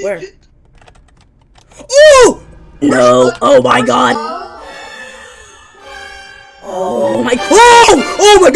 Where? Oh! No! Oh, oh my god! Oh my- Oh! Oh my god!